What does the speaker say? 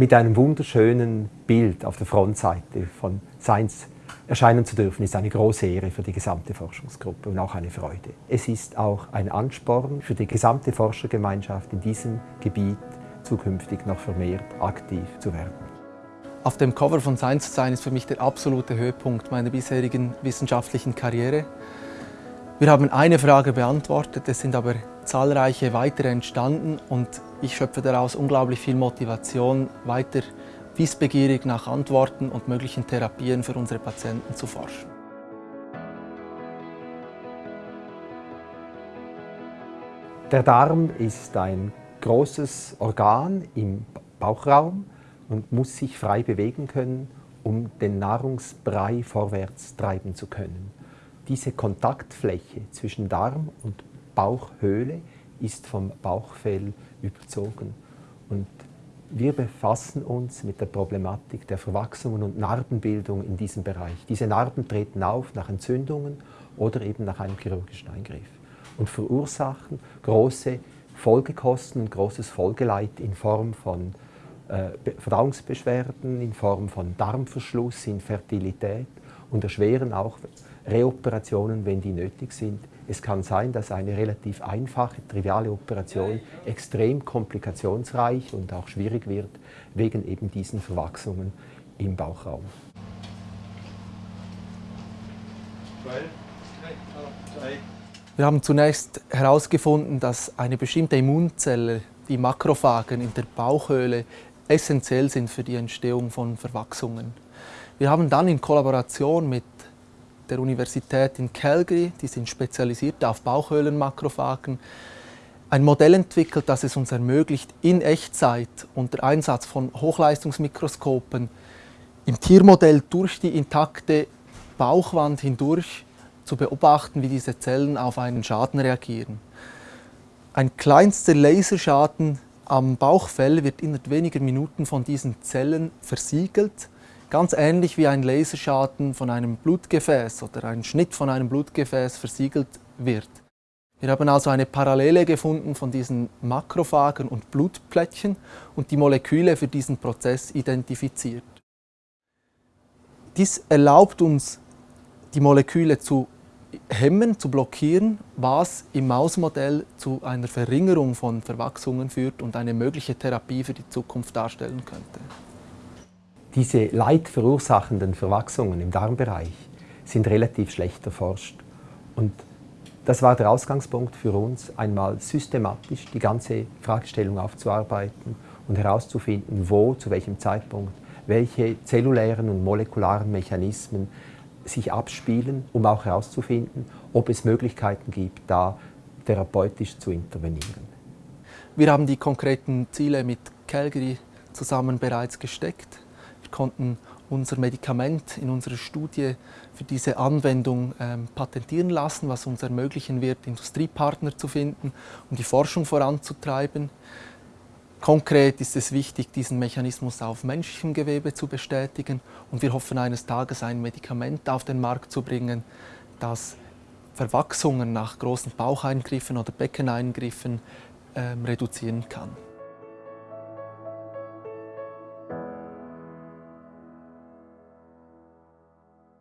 mit einem wunderschönen Bild auf der Frontseite von Science erscheinen zu dürfen, ist eine große Ehre für die gesamte Forschungsgruppe und auch eine Freude. Es ist auch ein Ansporn für die gesamte Forschergemeinschaft in diesem Gebiet zukünftig noch vermehrt aktiv zu werden. Auf dem Cover von Science zu sein ist für mich der absolute Höhepunkt meiner bisherigen wissenschaftlichen Karriere. Wir haben eine Frage beantwortet, es sind aber zahlreiche weitere entstanden und ich schöpfe daraus unglaublich viel Motivation, weiter wissbegierig nach Antworten und möglichen Therapien für unsere Patienten zu forschen. Der Darm ist ein großes Organ im Bauchraum und muss sich frei bewegen können, um den Nahrungsbrei vorwärts treiben zu können. Diese Kontaktfläche zwischen Darm und Bauchhöhle ist vom Bauchfell überzogen. Und wir befassen uns mit der Problematik der Verwachsungen und Narbenbildung in diesem Bereich. Diese Narben treten auf nach Entzündungen oder eben nach einem chirurgischen Eingriff und verursachen große Folgekosten und großes Folgeleid in Form von äh, Verdauungsbeschwerden, in Form von Darmverschluss, Infertilität und erschweren auch Reoperationen, wenn die nötig sind. Es kann sein, dass eine relativ einfache, triviale Operation extrem komplikationsreich und auch schwierig wird, wegen eben diesen Verwachsungen im Bauchraum. Wir haben zunächst herausgefunden, dass eine bestimmte Immunzelle, die Makrophagen in der Bauchhöhle, essentiell sind für die Entstehung von Verwachsungen. Wir haben dann in Kollaboration mit der Universität in Calgary, die sind spezialisiert auf Bauchhöhlenmakrophagen, ein Modell entwickelt, das es uns ermöglicht, in Echtzeit unter Einsatz von Hochleistungsmikroskopen im Tiermodell durch die intakte Bauchwand hindurch zu beobachten, wie diese Zellen auf einen Schaden reagieren. Ein kleinster Laserschaden am Bauchfell wird innerhalb weniger Minuten von diesen Zellen versiegelt Ganz ähnlich wie ein Laserschaden von einem Blutgefäß oder ein Schnitt von einem Blutgefäß versiegelt wird. Wir haben also eine Parallele gefunden von diesen Makrophagen und Blutplättchen und die Moleküle für diesen Prozess identifiziert. Dies erlaubt uns, die Moleküle zu hemmen, zu blockieren, was im Mausmodell zu einer Verringerung von Verwachsungen führt und eine mögliche Therapie für die Zukunft darstellen könnte. Diese leidverursachenden Verwachsungen im Darmbereich sind relativ schlecht erforscht. Und das war der Ausgangspunkt für uns, einmal systematisch die ganze Fragestellung aufzuarbeiten und herauszufinden, wo, zu welchem Zeitpunkt, welche zellulären und molekularen Mechanismen sich abspielen, um auch herauszufinden, ob es Möglichkeiten gibt, da therapeutisch zu intervenieren. Wir haben die konkreten Ziele mit Calgary zusammen bereits gesteckt konnten unser Medikament in unserer Studie für diese Anwendung ähm, patentieren lassen, was uns ermöglichen wird, Industriepartner zu finden, um die Forschung voranzutreiben. Konkret ist es wichtig, diesen Mechanismus auf menschlichem Gewebe zu bestätigen und wir hoffen eines Tages ein Medikament auf den Markt zu bringen, das Verwachsungen nach großen Baucheingriffen oder Beckeneingriffen ähm, reduzieren kann.